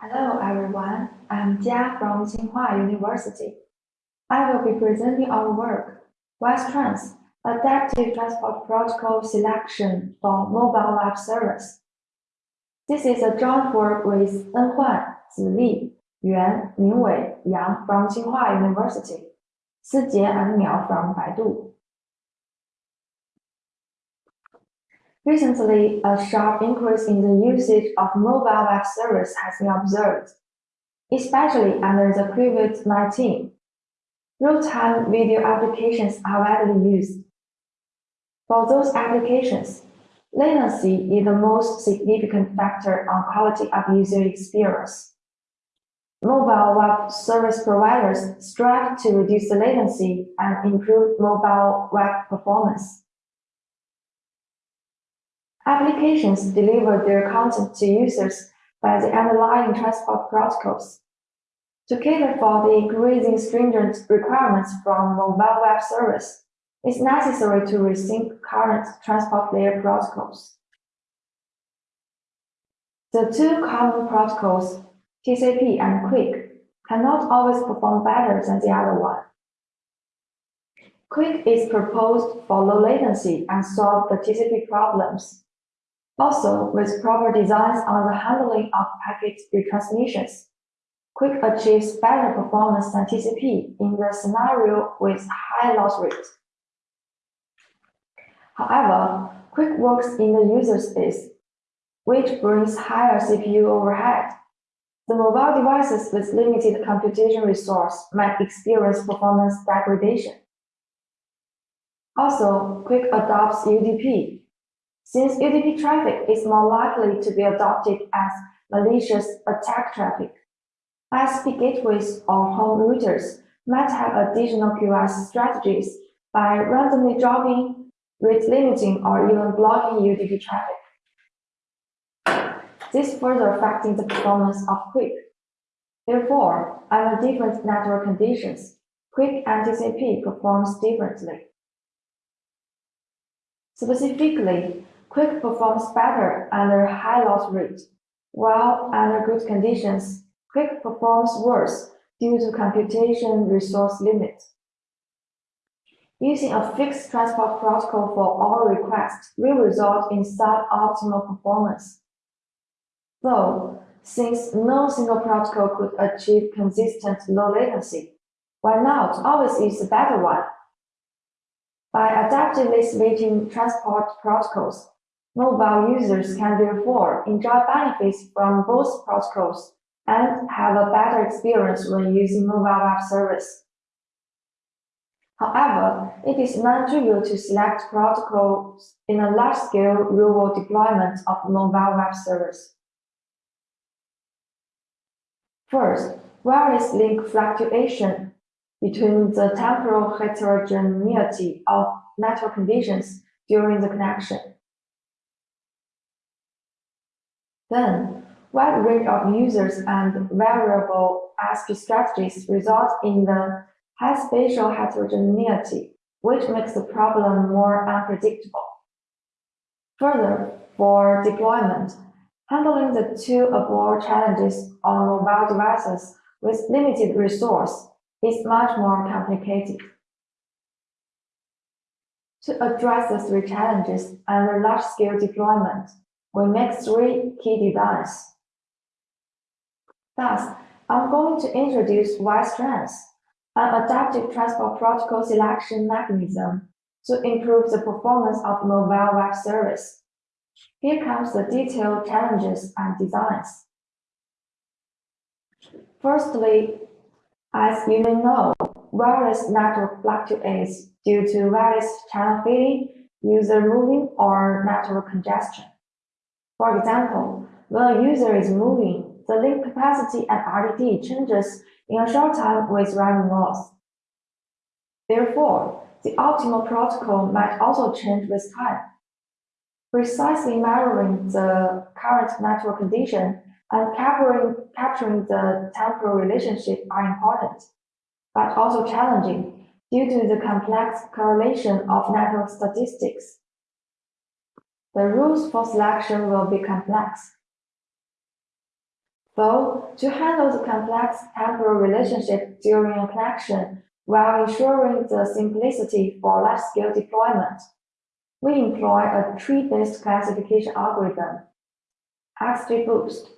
Hello everyone, I'm Jia from Tsinghua University. I will be presenting our work, WISE-Trans, Adaptive Transport Protocol Selection for Mobile Web Service. This is a joint work with En Huan, Zili, Yuan, Mingwei, Yang from Tsinghua University, Sijie and Miao from Baidu. Recently, a sharp increase in the usage of mobile web service has been observed, especially under the COVID-19. Real-time video applications are widely used. For those applications, latency is the most significant factor on quality of user experience. Mobile web service providers strive to reduce the latency and improve mobile web performance. Applications deliver their content to users by the underlying transport protocols. To cater for the increasing stringent requirements from mobile web service, it's necessary to rethink current transport layer protocols. The two common protocols, TCP and QUIC, cannot always perform better than the other one. QUIC is proposed for low latency and solve the TCP problems. Also, with proper designs on the handling of packet retransmissions, QUIC achieves better performance than TCP in the scenario with high loss rate. However, QUIC works in the user space, which brings higher CPU overhead. The mobile devices with limited computation resource might experience performance degradation. Also, QUIC adopts UDP, since UDP traffic is more likely to be adopted as malicious attack traffic. ISP gateways or home routers might have additional QoS strategies by randomly dropping, rate limiting, or even blocking UDP traffic. This further affecting the performance of QUIC. Therefore, under different network conditions, QUIC and TCP performs differently. Specifically, QUIC performs better under high loss rate, while under good conditions, QUIC performs worse due to computation resource limit. Using a fixed transport protocol for all requests will result in suboptimal performance. Though, since no single protocol could achieve consistent low latency, why not always use the better one? By adapting adaptively switching transport protocols, Mobile users can therefore enjoy benefits from both protocols and have a better experience when using mobile web service. However, it is non-trivial to select protocols in a large-scale real-world deployment of mobile web service. First, wireless link fluctuation between the temporal heterogeneity of network conditions during the connection. Then, wide range of users and variable ISP strategies result in the high spatial heterogeneity, which makes the problem more unpredictable. Further, for deployment, handling the two above challenges on mobile devices with limited resource is much more complicated. To address the three challenges and large-scale deployment, we make three key designs. Thus, I'm going to introduce WISE-Trans, an adaptive transport protocol selection mechanism to improve the performance of mobile web service. Here comes the detailed challenges and designs. Firstly, as you may know, wireless network fluctuates due to various channel fading, user moving, or network congestion. For example, when a user is moving, the link capacity and RTT changes in a short time with random loss. Therefore, the optimal protocol might also change with time. Precisely mirroring the current network condition and capturing, capturing the temporal relationship are important, but also challenging due to the complex correlation of network statistics. The rules for selection will be complex. Though, to handle the complex temporal relationship during a connection while ensuring the simplicity for large-scale deployment, we employ a tree-based classification algorithm, XGBoost.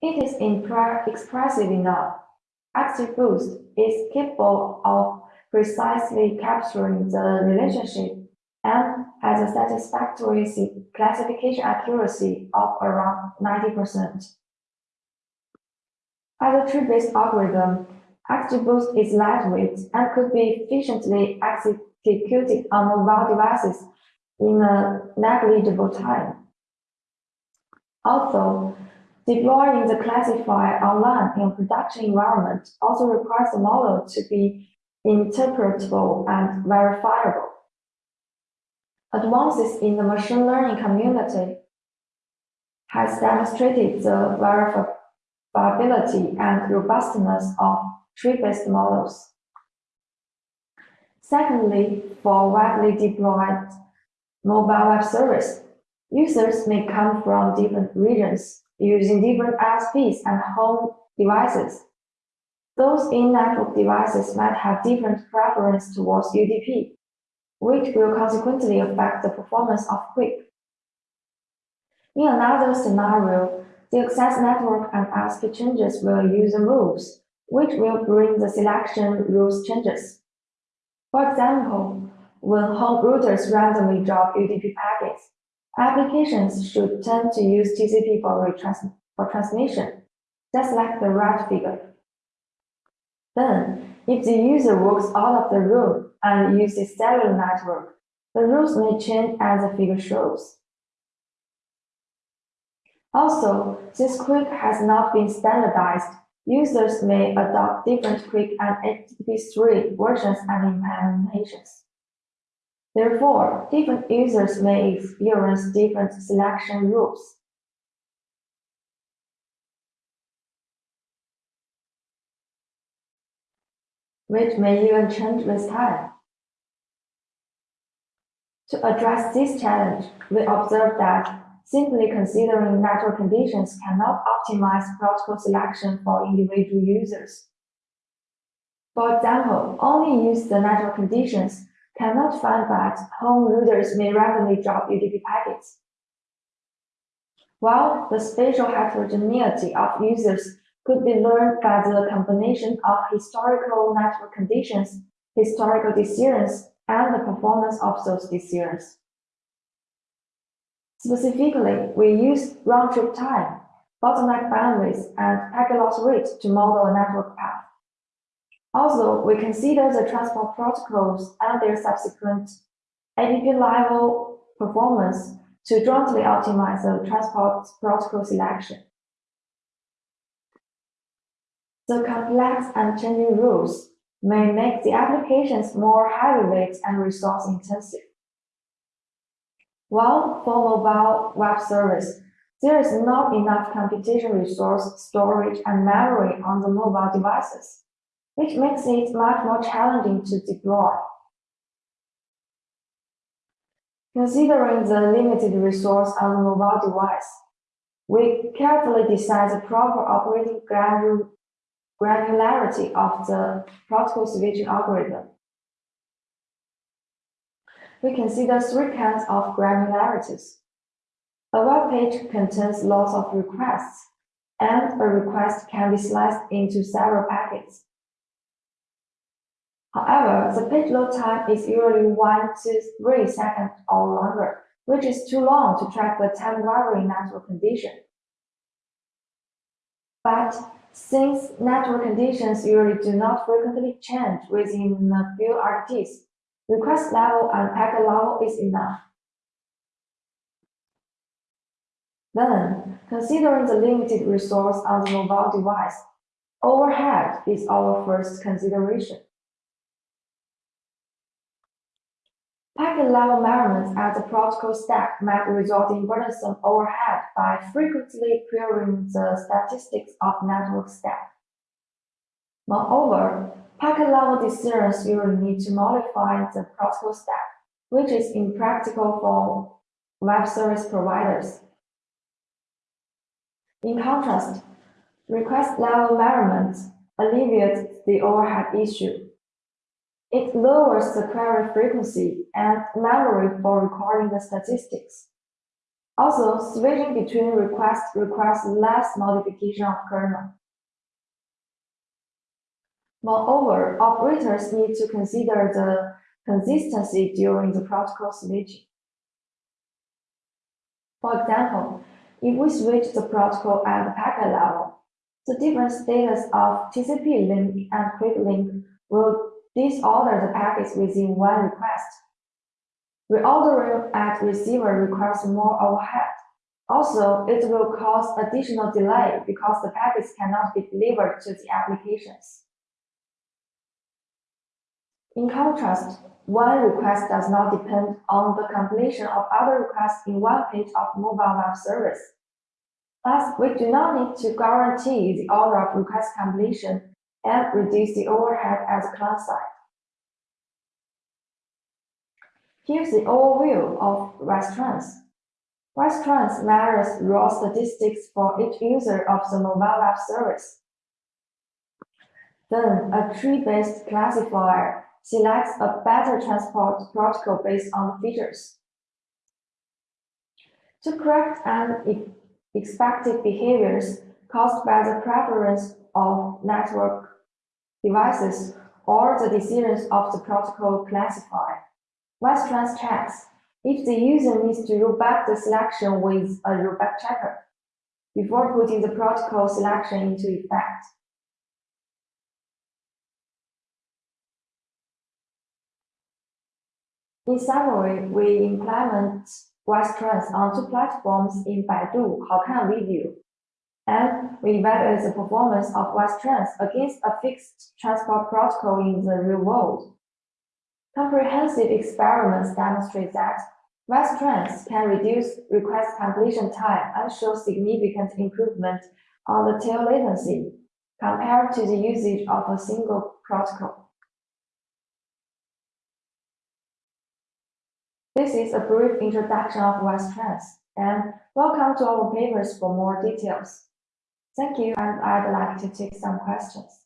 It is expressive enough. XGBoost is capable of precisely capturing the relationship and has a satisfactory classification accuracy of around 90%. As a tree-based algorithm, XGBoost is lightweight and could be efficiently executed on mobile devices in a negligible time. Also, deploying the classifier online in a production environment also requires the model to be interpretable and verifiable. Advances in the machine learning community has demonstrated the verifiability and robustness of tree-based models. Secondly, for widely deployed mobile web service, users may come from different regions using different ISPs and home devices. Those in-network devices might have different preference towards UDP, which will consequently affect the performance of QUIC. In another scenario, the access network and ISP changes will user moves, which will bring the selection rules changes. For example, when home routers randomly drop UDP packets, applications should tend to use TCP for, for transmission, just like the right figure. Then, if the user walks out of the room and uses cellular network, the rules may change as the figure shows. Also, since QUIC has not been standardized, users may adopt different QUIC and HTTP3 versions and implementations. Therefore, different users may experience different selection rules. which may even change with time. To address this challenge, we observe that simply considering network conditions cannot optimize protocol selection for individual users. For example, only use the network conditions cannot find that home routers may randomly drop UDP packets. While the spatial heterogeneity of users could be learned by the combination of historical network conditions, historical decisions, and the performance of those decisions. Specifically, we use round-trip time, bottleneck bandwidth, and packet loss rate to model a network path. Also, we consider the transport protocols and their subsequent APP level performance to jointly optimize the transport protocol selection. The complex and changing rules may make the applications more heavyweight and resource intensive. While for mobile web service, there is not enough computation resource, storage, and memory on the mobile devices, which makes it much more challenging to deploy. Considering the limited resource on the mobile device, we carefully decide the proper operating granularity of the protocol switching algorithm. We consider three kinds of granularities. A web page contains lots of requests, and a request can be sliced into several packets. However, the page load time is usually 1 to 3 seconds or longer, which is too long to track the time-varying network condition. But since network conditions usually do not frequently change within a few RTTs, request level and packet level is enough. Then, considering the limited resource on the mobile device, overhead is our first consideration. Packet level measurements at the protocol stack might result in burdensome overhead by frequently querying the statistics of network stack. Moreover, packet level decisions usually need to modify the protocol stack, which is impractical for web service providers. In contrast, Request level measurements alleviate the overhead issue. It lowers the query frequency and memory for recording the statistics. Also, switching between requests requires less modification of kernel. Moreover, operators need to consider the consistency during the protocol switching. For example, if we switch the protocol at the packet level, the different status of TCP link and QUIC link will disorder the packets within one request. Reordering at receiver requires more overhead. Also, it will cause additional delay because the packets cannot be delivered to the applications. In contrast, one request does not depend on the completion of other requests in one page of mobile web service. Thus, we do not need to guarantee the order of request completion and reduce the overhead at the client side. Here's the overview of WebTrans. WebTrans measures raw statistics for each user of the mobile web service. Then, a tree-based classifier selects a better transport protocol based on features. To correct unexpected behaviors caused by the preference of network devices or the decisions of the protocol classifier, WebTrans checks if the user needs to roll back the selection with a rollback checker before putting the protocol selection into effect. In summary, we implement WebTrans on two platforms in Baidu. Haokan Video, and we evaluate the performance of WebTrans against a fixed transport protocol in the real world. Comprehensive experiments demonstrate that WebTrans can reduce request completion time and show significant improvement on the tail latency compared to the usage of a single protocol. This is a brief introduction of WebTrans, and welcome to our papers for more details. Thank you, and I'd like to take some questions.